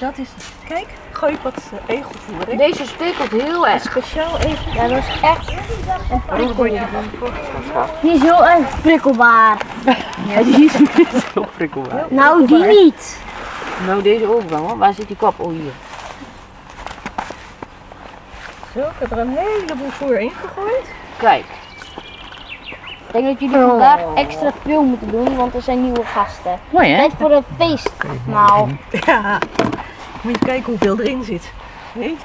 Dat is het. Kijk, gooi wat eh, egelvoer. Deze stekelt heel erg. Speciaal egel. Ja, dat is echt Waarom word je Die is heel erg prikkelbaar. Ja, die is heel prikkelbaar. Nou, die niet. Nou, deze ook wel. hoor. Waar zit die kop? Oh, hier. Zo, ik heb er een heleboel voer in gegooid. Kijk. Ik denk dat jullie vandaag extra veel moeten doen, want er zijn nieuwe gasten. Mooi, hè? Tijd voor een feestmaal. Ja. Moet je kijken hoeveel erin zit. Nee?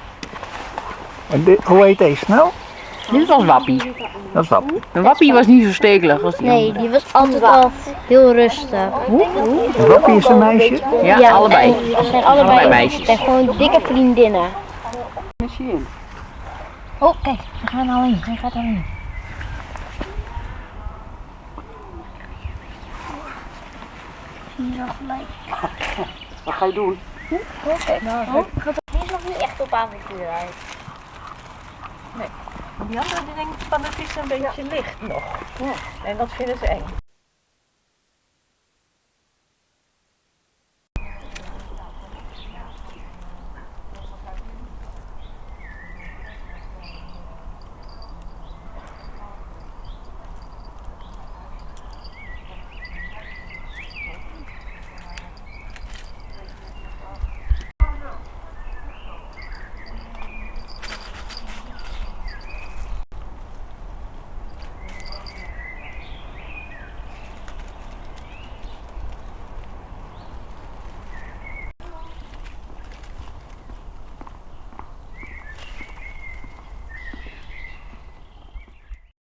En dit, hoe heet deze nou? Dit was Wappie. Dat is. Een Wappie was niet zo stekelig als die Nee, andere. die was altijd al heel rustig. Wappie is een meisje. Ja, allebei. Ze zijn allebei, Allebei meisjes. zijn gewoon dikke vriendinnen. Machine. Oh, kijk, ze gaan al in. Hij gaat al dat gelijk? Wat ga je doen? Oh, die is nog niet echt op avontuur uit. Die andere die denkt van het is een beetje licht nog. En dat vinden ze eng.